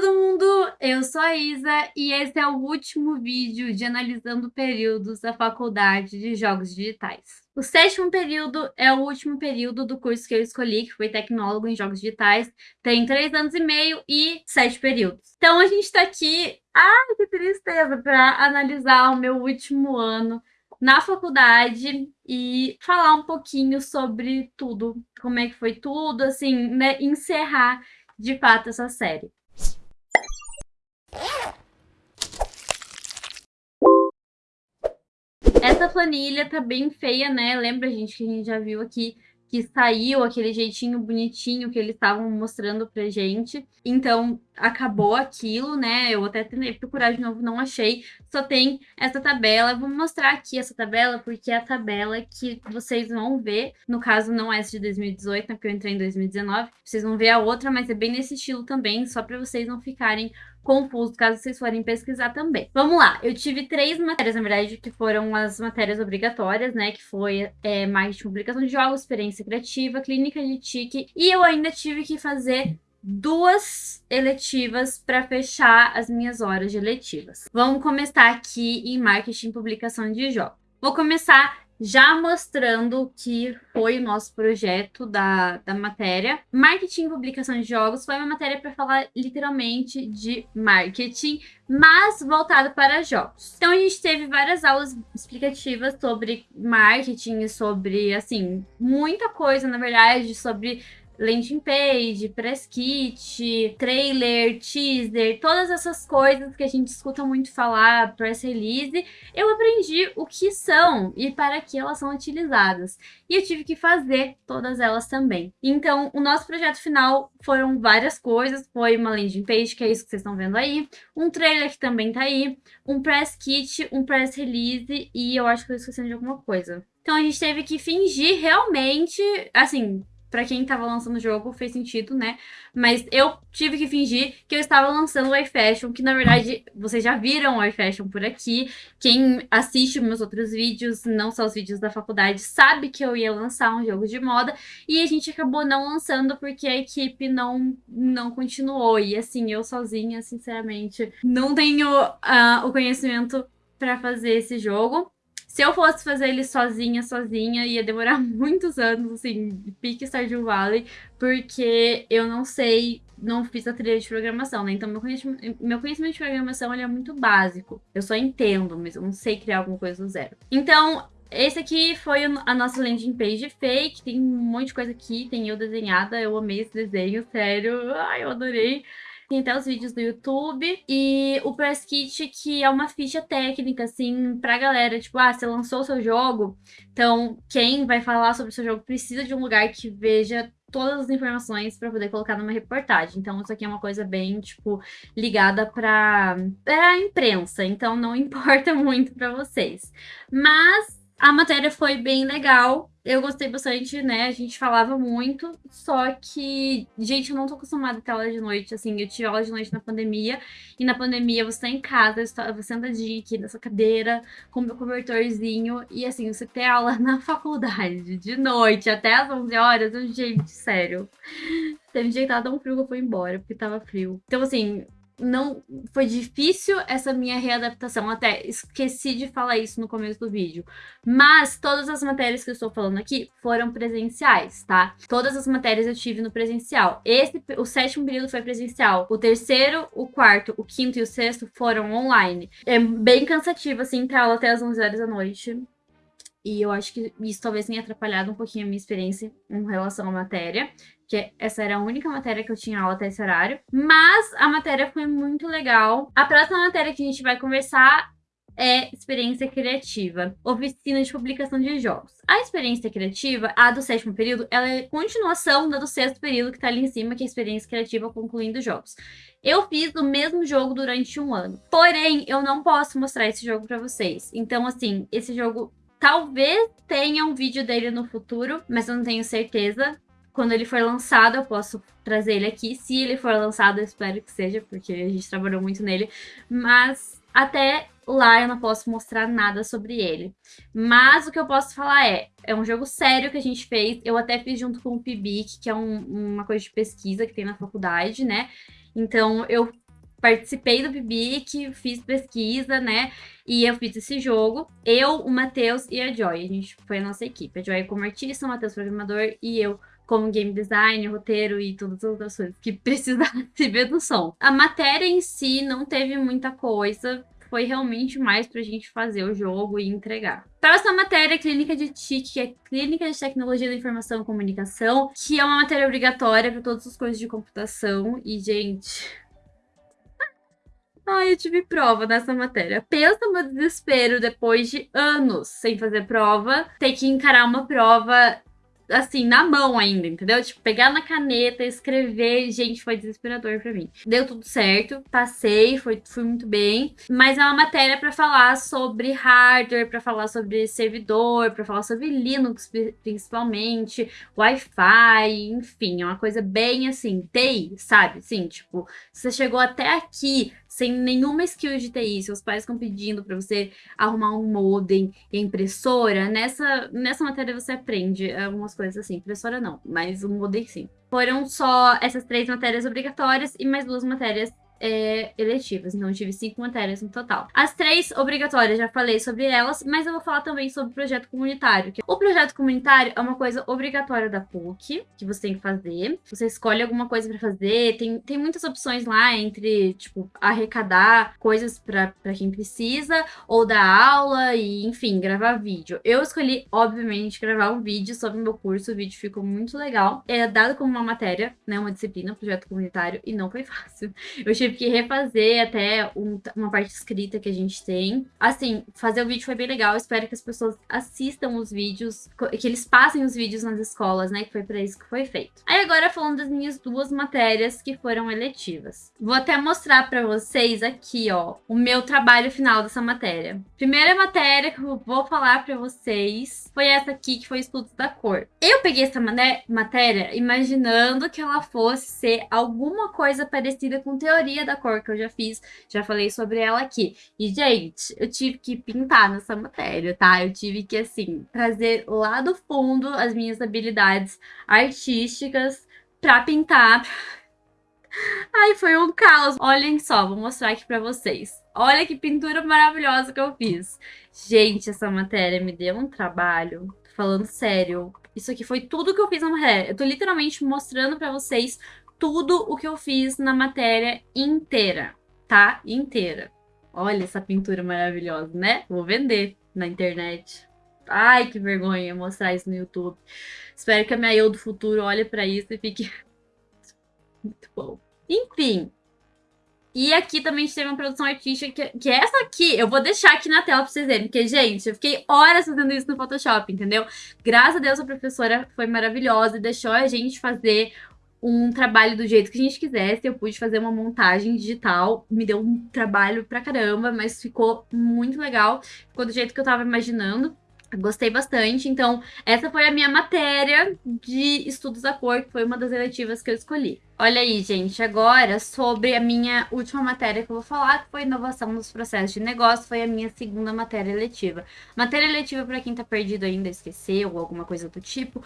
todo mundo, eu sou a Isa e esse é o último vídeo de analisando períodos da Faculdade de Jogos Digitais. O sétimo período é o último período do curso que eu escolhi, que foi Tecnólogo em Jogos Digitais. Tem três anos e meio e sete períodos. Então a gente está aqui, ai que tristeza, para analisar o meu último ano na faculdade e falar um pouquinho sobre tudo, como é que foi tudo, assim, né, encerrar de fato essa série. Essa planilha tá bem feia, né? Lembra, gente, que a gente já viu aqui que saiu aquele jeitinho bonitinho que eles estavam mostrando pra gente. Então, acabou aquilo, né? Eu até tentei procurar de novo, não achei. Só tem essa tabela. vou mostrar aqui essa tabela, porque é a tabela que vocês vão ver. No caso, não é essa de 2018, né? Porque eu entrei em 2019. Vocês vão ver a outra, mas é bem nesse estilo também, só pra vocês não ficarem confuso caso vocês forem pesquisar também. Vamos lá, eu tive três matérias, na verdade, que foram as matérias obrigatórias, né, que foi é, marketing, publicação de jogos, experiência criativa, clínica de TIC, e eu ainda tive que fazer duas eletivas para fechar as minhas horas de eletivas. Vamos começar aqui em marketing publicação de jogos. Vou começar já mostrando que foi o nosso projeto da, da matéria. Marketing e publicação de jogos foi uma matéria para falar literalmente de marketing, mas voltado para jogos. Então a gente teve várias aulas explicativas sobre marketing, sobre, assim, muita coisa, na verdade, sobre landing page, press kit, trailer, teaser, todas essas coisas que a gente escuta muito falar, press release, eu aprendi o que são e para que elas são utilizadas. E eu tive que fazer todas elas também. Então, o nosso projeto final foram várias coisas, foi uma landing page, que é isso que vocês estão vendo aí, um trailer que também tá aí, um press kit, um press release e eu acho que eu esqueci de alguma coisa. Então a gente teve que fingir realmente, assim, para quem estava lançando o jogo, fez sentido, né? Mas eu tive que fingir que eu estava lançando o iFashion, que na verdade vocês já viram o iFashion por aqui. Quem assiste meus outros vídeos, não só os vídeos da faculdade, sabe que eu ia lançar um jogo de moda. E a gente acabou não lançando porque a equipe não, não continuou. E assim, eu sozinha, sinceramente, não tenho uh, o conhecimento para fazer esse jogo. Se eu fosse fazer ele sozinha, sozinha, ia demorar muitos anos, assim, pique Stardew Valley, porque eu não sei, não fiz a trilha de programação, né? Então, meu conhecimento, meu conhecimento de programação, ele é muito básico. Eu só entendo, mas eu não sei criar alguma coisa do zero. Então, esse aqui foi a nossa landing page fake, tem um monte de coisa aqui, tem eu desenhada, eu amei esse desenho, sério, ai, eu adorei. Tem até os vídeos do YouTube. E o Press Kit, que é uma ficha técnica, assim, pra galera. Tipo, ah, você lançou o seu jogo, então quem vai falar sobre o seu jogo precisa de um lugar que veja todas as informações para poder colocar numa reportagem. Então, isso aqui é uma coisa bem, tipo, ligada para a imprensa. Então, não importa muito para vocês. Mas a matéria foi bem legal, eu gostei bastante, né? A gente falava muito, só que, gente, eu não tô acostumada a ter aula de noite, assim, eu tive aula de noite na pandemia, e na pandemia você tá em casa, você sentadinha aqui nessa cadeira, com meu cobertorzinho, e assim, você ter aula na faculdade, de noite, até às 11 horas, gente, sério. Teve um dia que tava tão frio que eu fui embora, porque tava frio. Então, assim, não foi difícil essa minha readaptação, até esqueci de falar isso no começo do vídeo, mas todas as matérias que eu estou falando aqui foram presenciais, tá? Todas as matérias eu tive no presencial. Esse, o sétimo período foi presencial, o terceiro, o quarto, o quinto e o sexto foram online. É bem cansativo, assim, ter aula até as 11 horas da noite. E eu acho que isso talvez tenha atrapalhado um pouquinho a minha experiência em relação à matéria que essa era a única matéria que eu tinha aula até esse horário. Mas a matéria foi muito legal. A próxima matéria que a gente vai conversar é experiência criativa, oficina de publicação de jogos. A experiência criativa, a do sétimo período, ela é continuação da do sexto período que tá ali em cima, que é a experiência criativa concluindo jogos. Eu fiz o mesmo jogo durante um ano, porém, eu não posso mostrar esse jogo pra vocês. Então, assim, esse jogo talvez tenha um vídeo dele no futuro, mas eu não tenho certeza quando ele for lançado, eu posso trazer ele aqui. Se ele for lançado, eu espero que seja, porque a gente trabalhou muito nele. Mas até lá eu não posso mostrar nada sobre ele. Mas o que eu posso falar é, é um jogo sério que a gente fez. Eu até fiz junto com o PIBIC, que é um, uma coisa de pesquisa que tem na faculdade, né? Então eu participei do PIBIC, fiz pesquisa, né? E eu fiz esse jogo. Eu, o Matheus e a Joy. A gente foi a nossa equipe. A Joy como artista, o Matheus programador e eu como game design, roteiro e todas as outras coisas que precisasse ver do som. A matéria em si não teve muita coisa, foi realmente mais pra gente fazer o jogo e entregar. Próxima matéria, Clínica de TIC, que é Clínica de Tecnologia da Informação e Comunicação, que é uma matéria obrigatória para todos os cursos de computação. E, gente, Ai, eu tive prova nessa matéria. Pensa no meu desespero depois de anos sem fazer prova, ter que encarar uma prova assim, na mão ainda, entendeu? Tipo, pegar na caneta, escrever, gente, foi desesperador para mim. Deu tudo certo, passei, foi, fui muito bem, mas é uma matéria para falar sobre hardware, para falar sobre servidor, para falar sobre Linux principalmente, Wi-Fi, enfim, é uma coisa bem assim, TI, sabe? Sim, tipo, você chegou até aqui, sem nenhuma skill de TI, seus pais estão pedindo para você arrumar um modem e impressora, nessa, nessa matéria você aprende algumas coisas assim. Impressora não, mas o modem sim. Foram só essas três matérias obrigatórias e mais duas matérias é, eletivas, então eu tive cinco matérias no total. As três obrigatórias, já falei sobre elas, mas eu vou falar também sobre o projeto comunitário. o projeto comunitário é uma coisa obrigatória da PUC, que você tem que fazer. Você escolhe alguma coisa para fazer, tem, tem muitas opções lá entre, tipo, arrecadar coisas para quem precisa, ou dar aula e, enfim, gravar vídeo. Eu escolhi, obviamente, gravar um vídeo sobre o meu curso, o vídeo ficou muito legal. É dado como uma matéria, né, uma disciplina, projeto comunitário, e não foi fácil. Eu tive tive que refazer até um, uma parte escrita que a gente tem. Assim, fazer o vídeo foi bem legal. Espero que as pessoas assistam os vídeos, que eles passem os vídeos nas escolas, né? Que foi para isso que foi feito. Aí agora falando das minhas duas matérias que foram eletivas. Vou até mostrar para vocês aqui, ó, o meu trabalho final dessa matéria. Primeira matéria que eu vou falar para vocês foi essa aqui, que foi estudos da cor. Eu peguei essa matéria imaginando que ela fosse ser alguma coisa parecida com teoria da cor que eu já fiz, já falei sobre ela aqui. E, gente, eu tive que pintar nessa matéria, tá? Eu tive que, assim, trazer lá do fundo as minhas habilidades artísticas pra pintar. Ai, foi um caos. Olhem só, vou mostrar aqui pra vocês. Olha que pintura maravilhosa que eu fiz. Gente, essa matéria me deu um trabalho. Tô falando sério. Isso aqui foi tudo que eu fiz na matéria. Eu tô literalmente mostrando pra vocês tudo o que eu fiz na matéria inteira, tá? Inteira. Olha essa pintura maravilhosa, né? Vou vender na internet. Ai, que vergonha mostrar isso no YouTube. Espero que a minha eu do futuro olhe para isso e fique muito bom. Enfim. E aqui também a gente teve uma produção artística, que, que é essa aqui, eu vou deixar aqui na tela pra vocês verem, porque, gente, eu fiquei horas fazendo isso no Photoshop, entendeu? Graças a Deus a professora foi maravilhosa e deixou a gente fazer um trabalho do jeito que a gente quisesse. Eu pude fazer uma montagem digital. Me deu um trabalho pra caramba, mas ficou muito legal. Ficou do jeito que eu tava imaginando. Gostei bastante, então essa foi a minha matéria de estudos da cor, que foi uma das eletivas que eu escolhi. Olha aí, gente, agora sobre a minha última matéria que eu vou falar, que foi inovação nos processos de negócio, foi a minha segunda matéria eletiva. Matéria eletiva, para quem tá perdido ainda, esqueceu ou alguma coisa do tipo,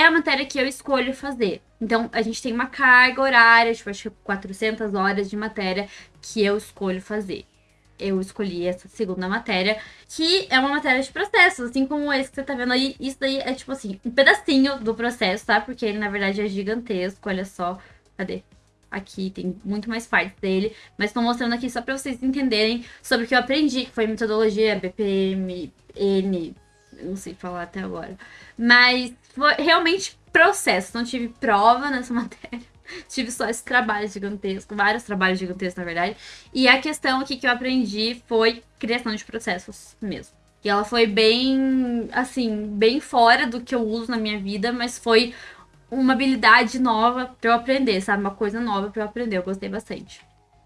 é a matéria que eu escolho fazer. Então, a gente tem uma carga horária, tipo, acho que 400 horas de matéria que eu escolho fazer. Eu escolhi essa segunda matéria, que é uma matéria de processos, assim como esse que você tá vendo aí. Isso daí é, tipo assim, um pedacinho do processo, tá? Porque ele, na verdade, é gigantesco, olha só. Cadê? Aqui tem muito mais partes dele, mas estou mostrando aqui só para vocês entenderem sobre o que eu aprendi, que foi metodologia BPM, N, não sei falar até agora. Mas foi realmente processo, não tive prova nessa matéria. tive só esse trabalho gigantesco, vários trabalhos gigantescos, na verdade. E a questão aqui que eu aprendi foi criação de processos mesmo. E ela foi bem, assim, bem fora do que eu uso na minha vida, mas foi uma habilidade nova para eu aprender, sabe? Uma coisa nova para eu aprender. Eu gostei bastante.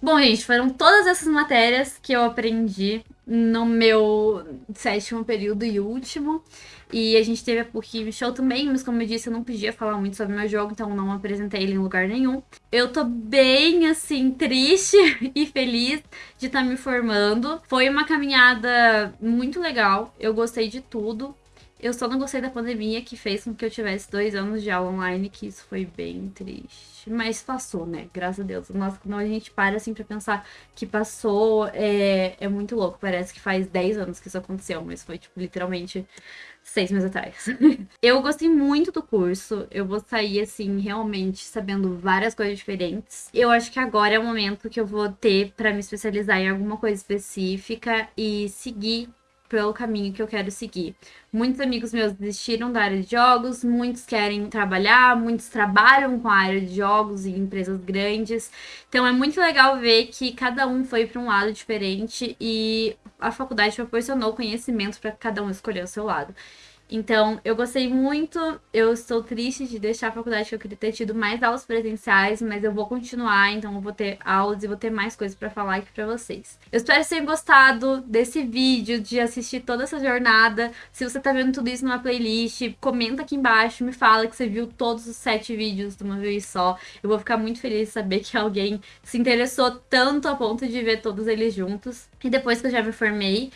Bom, gente, foram todas essas matérias que eu aprendi no meu sétimo período e último. E a gente teve a PUC Show também, mas como eu disse, eu não podia falar muito sobre meu jogo, então não apresentei ele em lugar nenhum. Eu tô bem, assim, triste e feliz de estar tá me formando. Foi uma caminhada muito legal, eu gostei de tudo. Eu só não gostei da pandemia que fez com que eu tivesse dois anos de aula online, que isso foi bem triste. Mas passou, né? Graças a Deus. Nossa, quando a gente para assim pra pensar que passou, é, é muito louco. Parece que faz 10 anos que isso aconteceu, mas foi, tipo, literalmente seis meses atrás. eu gostei muito do curso. Eu vou sair, assim, realmente sabendo várias coisas diferentes. Eu acho que agora é o momento que eu vou ter para me especializar em alguma coisa específica e seguir pelo caminho que eu quero seguir. Muitos amigos meus desistiram da área de jogos, muitos querem trabalhar, muitos trabalham com a área de jogos em empresas grandes. Então é muito legal ver que cada um foi para um lado diferente e a faculdade proporcionou conhecimento para cada um escolher o seu lado. Então, eu gostei muito. Eu estou triste de deixar a faculdade, que eu queria ter tido mais aulas presenciais, mas eu vou continuar, então eu vou ter aulas e vou ter mais coisas para falar aqui para vocês. Eu espero que vocês tenham gostado desse vídeo, de assistir toda essa jornada. Se você tá vendo tudo isso numa playlist, comenta aqui embaixo, me fala que você viu todos os sete vídeos de uma vez só. Eu vou ficar muito feliz de saber que alguém se interessou tanto a ponto de ver todos eles juntos. E depois que eu já me formei,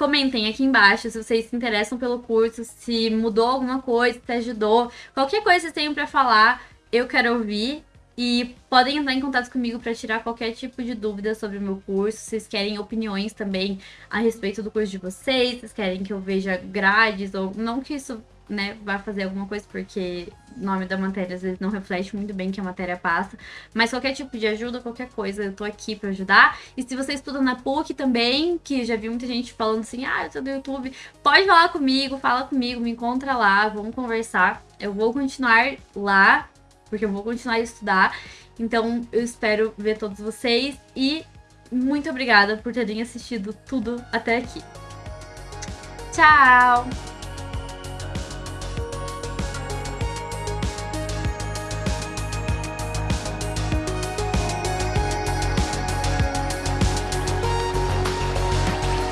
Comentem aqui embaixo se vocês se interessam pelo curso, se mudou alguma coisa, se ajudou. Qualquer coisa que vocês tenham para falar, eu quero ouvir. E podem entrar em contato comigo para tirar qualquer tipo de dúvida sobre o meu curso. Vocês querem opiniões também a respeito do curso de vocês, vocês querem que eu veja grades, ou não que isso né, vai fazer alguma coisa, porque o nome da matéria às vezes não reflete muito bem que a matéria passa. Mas qualquer tipo de ajuda, qualquer coisa, eu tô aqui para ajudar. E se você estuda na PUC também, que já vi muita gente falando assim, ah, eu sou do YouTube, pode falar comigo, fala comigo, me encontra lá, vamos conversar. Eu vou continuar lá, porque eu vou continuar a estudar. Então eu espero ver todos vocês e muito obrigada por terem assistido tudo até aqui. Tchau!